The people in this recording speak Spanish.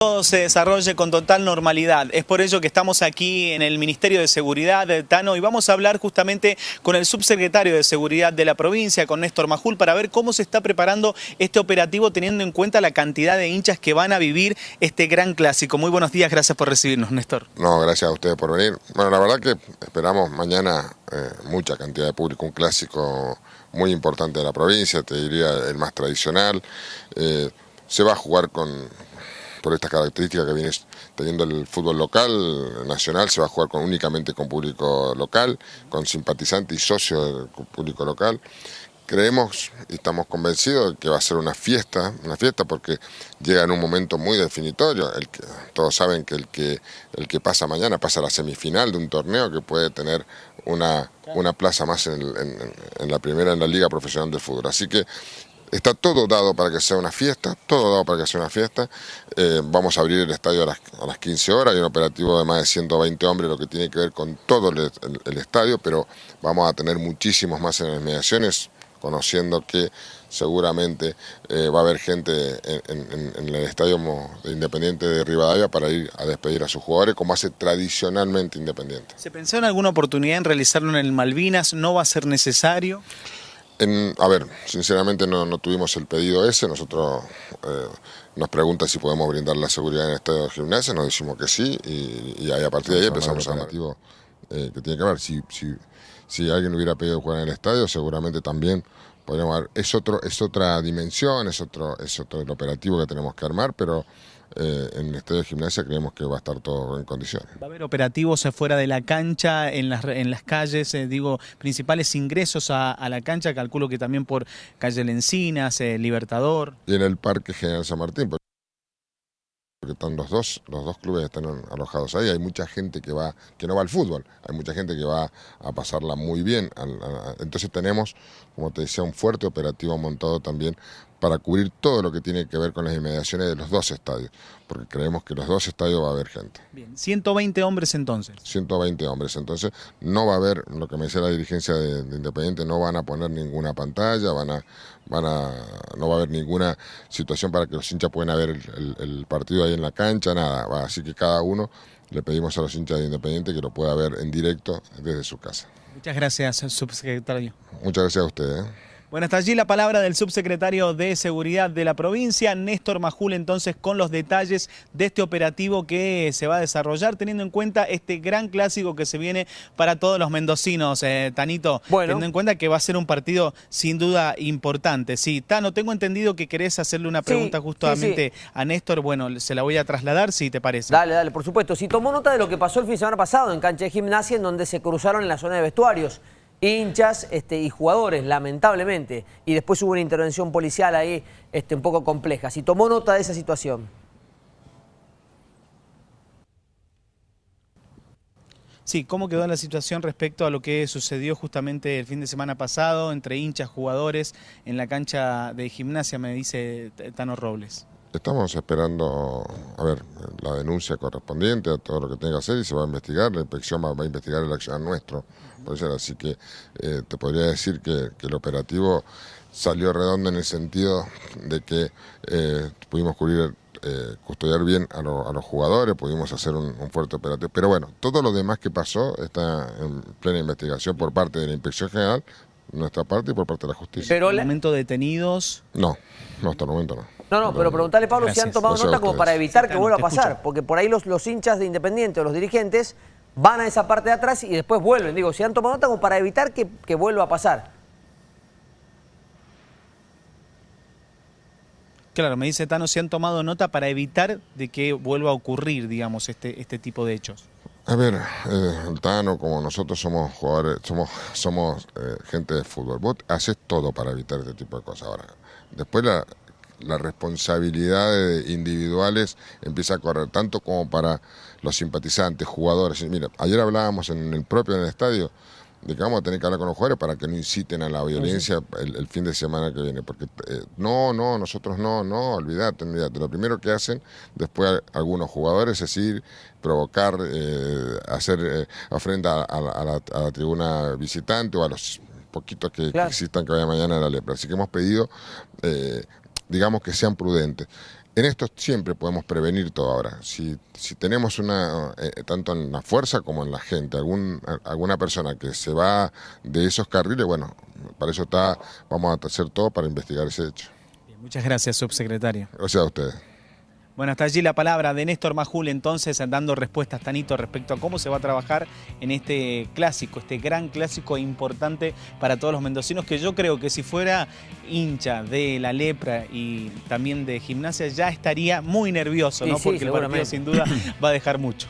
todo se desarrolle con total normalidad. Es por ello que estamos aquí en el Ministerio de Seguridad de Tano y vamos a hablar justamente con el subsecretario de Seguridad de la provincia, con Néstor Majul, para ver cómo se está preparando este operativo teniendo en cuenta la cantidad de hinchas que van a vivir este gran clásico. Muy buenos días, gracias por recibirnos, Néstor. No, gracias a ustedes por venir. Bueno, la verdad que esperamos mañana eh, mucha cantidad de público, un clásico muy importante de la provincia, te diría el más tradicional. Eh, se va a jugar con por esta característica que viene teniendo el fútbol local, nacional, se va a jugar con, únicamente con público local, con simpatizantes y socios del público local. Creemos y estamos convencidos de que va a ser una fiesta, una fiesta porque llega en un momento muy definitorio. El que, todos saben que el, que el que pasa mañana pasa la semifinal de un torneo que puede tener una, una plaza más en, en la primera en la Liga Profesional del Fútbol. Así que Está todo dado para que sea una fiesta, todo dado para que sea una fiesta. Eh, vamos a abrir el estadio a las, a las, 15 horas, hay un operativo de más de 120 hombres, lo que tiene que ver con todo el, estadio, pero vamos a tener muchísimos más en las mediaciones, conociendo que seguramente eh, va a haber gente en, en, el estadio Independiente de Rivadavia para ir a despedir a sus jugadores, como hace tradicionalmente Independiente. ¿Se pensó en alguna oportunidad en realizarlo en el Malvinas? ¿No va a ser necesario? A ver, sinceramente no, tuvimos el pedido ese, nosotros eh, nos pregunta si podemos brindar la seguridad en el estadio de gimnasia, nos decimos que sí y, ahí a partir de ahí empezamos a hablar. Eh, que tiene que ver, si, si, si alguien hubiera pedido jugar en el estadio, seguramente también podríamos ver, es, otro, es otra dimensión, es otro, es otro el operativo que tenemos que armar, pero eh, en el estadio de gimnasia creemos que va a estar todo en condiciones. ¿Va a haber operativos fuera de la cancha, en las, en las calles, eh, digo, principales ingresos a, la cancha? Calculo que también por calle Lencinas, eh, Libertador. Y en el Parque General San Martín porque están los dos, los dos clubes están alojados ahí, hay mucha gente que va, que no va al fútbol, hay mucha gente que va a pasarla muy bien, entonces tenemos, como te decía, un fuerte operativo montado también para cubrir todo lo que tiene que ver con las inmediaciones de los dos estadios, porque creemos que los dos estadios va a haber gente. Bien, 120 hombres entonces. 120 hombres, entonces no va a haber, lo que me decía la dirigencia de, Independiente, no van a poner ninguna pantalla, van a, van a, no va a haber ninguna situación para que los hinchas puedan ver el, partido ahí en la cancha, nada, así que cada uno le pedimos a los hinchas de Independiente que lo pueda ver en directo desde su casa. Muchas gracias, subsecretario. Muchas gracias a usted. ¿eh? Bueno, hasta allí la palabra del subsecretario de Seguridad de la provincia, Néstor Majul, entonces con los detalles de este operativo que se va a desarrollar, teniendo en cuenta este gran clásico que se viene para todos los mendocinos, eh, Tanito, teniendo en cuenta que va a ser un partido sin duda importante. Sí, Tano, tengo entendido que querés hacerle una pregunta justamente a Néstor, bueno, se la voy a trasladar, si te parece. Dale, dale, por supuesto. Si tomó nota de lo que pasó el fin de semana pasado en cancha de gimnasia, en donde se cruzaron en la zona de vestuarios hinchas este, y jugadores, lamentablemente. Y después hubo una intervención policial ahí este, un poco compleja. Si tomó nota de esa situación. Sí, ¿cómo quedó la situación respecto a lo que sucedió justamente el fin de semana pasado entre hinchas, jugadores en la cancha de gimnasia, me dice Tano Robles? Estamos esperando, a ver, la denuncia correspondiente a todo lo que tenga que hacer y se va a investigar, la inspección va, a investigar el acción nuestro. Así que eh, te podría decir que, el operativo salió redondo en el sentido de que eh, pudimos cubrir, eh, custodiar bien a, los jugadores, pudimos hacer un, fuerte operativo. Pero bueno, todo lo demás que pasó está en plena investigación por parte de la Inspección General, nuestra parte y por parte de la justicia. ¿Pero el momento detenidos? No, no, hasta el momento no. No, no, pero preguntarle, Pablo, si han tomado nota como para evitar que vuelva a pasar, porque por ahí los, los hinchas de Independiente o los dirigentes van a esa parte de atrás y después vuelven. Digo, si han tomado nota como para evitar que, que vuelva a pasar. Claro, me dice Tano, si han tomado nota para evitar de que vuelva a ocurrir, digamos, este, este tipo de hechos. A ver, eh, Tano, como nosotros somos jugadores, somos, somos eh, gente de fútbol, vos haces todo para evitar este tipo de cosas. Ahora, después la, las responsabilidades individuales empieza a correr, tanto como para los simpatizantes, jugadores. Mira, ayer hablábamos en el propio en el estadio de que vamos a tener que hablar con los jugadores para que no inciten a la violencia el, fin de semana que viene. Porque eh, no, no, nosotros no, no, olvídate, olvídate. Lo primero que hacen después algunos jugadores es ir, provocar, eh, hacer eh, ofrenda a, la, tribuna visitante o a los poquitos que, existan que vaya mañana a la lepra. Así que hemos pedido digamos que sean prudentes. En esto siempre podemos prevenir todo ahora. Si, si tenemos una, eh, tanto en la fuerza como en la gente, algún, alguna persona que se va de esos carriles, bueno, para eso está, vamos a hacer todo para investigar ese hecho. muchas gracias, subsecretario. Gracias a ustedes. Bueno, hasta allí la palabra de Néstor Majul, entonces, dando respuestas, Tanito, respecto a cómo se va a trabajar en este clásico, este gran clásico importante para todos los mendocinos, que yo creo que si fuera hincha de la lepra y también de gimnasia, ya estaría muy nervioso, ¿no? Porque el partido sin duda va a dejar mucho.